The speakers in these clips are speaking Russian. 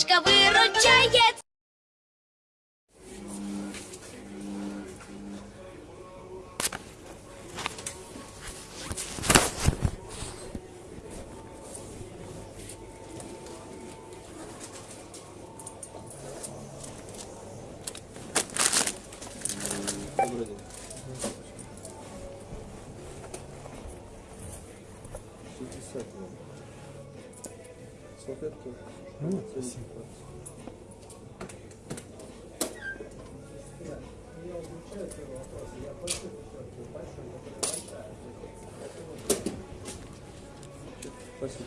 Пятерочка выручает. Шестьдесят вам. Салфетки. Ну, спасибо. Спасибо.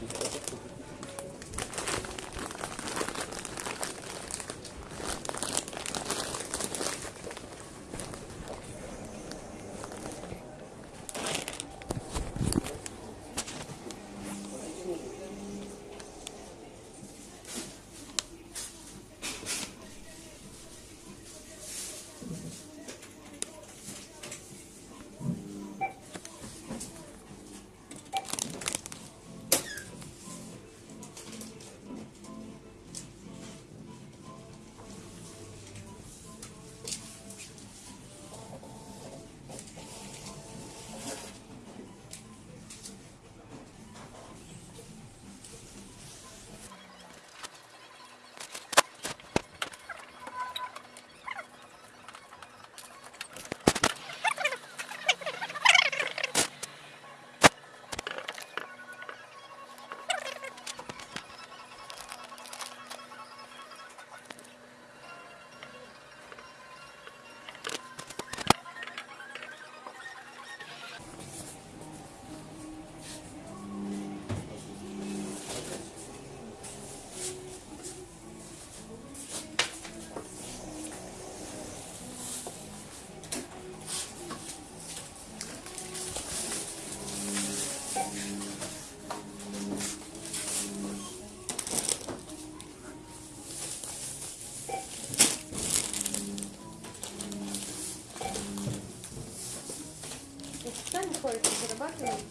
Ходите, зарабатываете?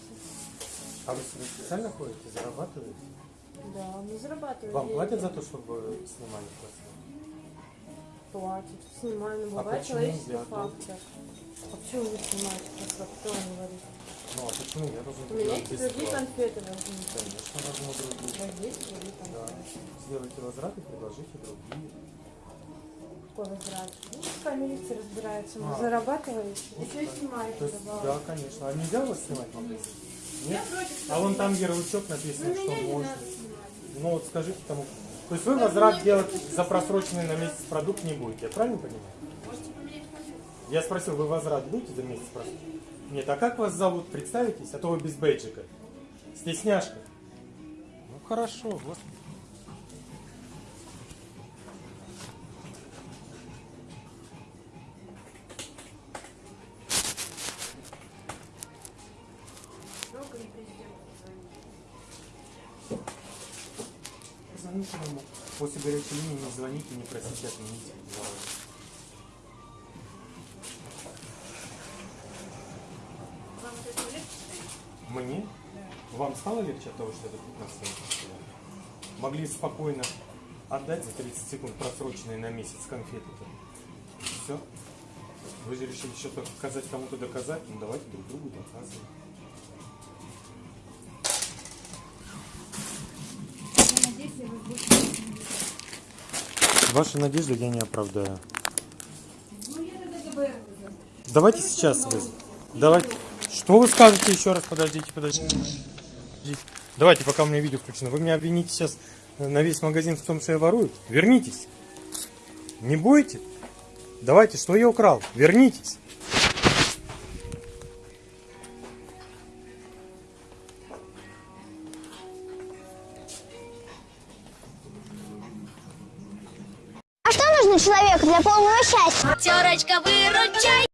А вы специально ходите, зарабатываете? Да, мы зарабатываем. Вам платят за то, чтобы снимали классно? Платят. Снимаем, но А бывает почему человеческий фактор. А почему вы снимаете просто? Кто вам говорит? Ну, а почему я должен У меня есть другие конфеты возьмите. Конечно, возьму другие. Возьмите другие Да. конфеты. Сделайте возврат и предложите другие. Какой возврат? Ну, разбирается. Вы А. зарабатываете. Еще и снимаете То есть, да, конечно. А нельзя вас снимать магазине? Нет? А вон там ярлычок написан, Ну, что можно. Ну вот скажите тому. То есть вы возврат делать за просроченный на месяц продукт не будете, я правильно понимаю? Я спросил, вы возврат будете за месяц просроченный? Нет, а как вас зовут? Представитесь, а то вы без бейджика. Стесняшка. Ну хорошо, вот. Ему. После горячей линии не звоните, не просите отменить. Мне? Вам стало легче от того, что это 15 минут? Могли спокойно отдать за 30 секунд просроченные на месяц конфеты-то. Все. Вы же решили что-то сказать кому-то доказать, ну давайте друг другу доказывать. Ваши надежды я не оправдаю. Давайте сейчас вы. Давайте. Что вы скажете еще раз? Подождите, подождите. Давайте, пока у меня видео включено. Вы меня обвините сейчас на весь магазин в том, что я ворую? Вернитесь. Не будете? Давайте, что я украл? Вернитесь. Нужно человеку для полного счастья? Пятерочка выручает.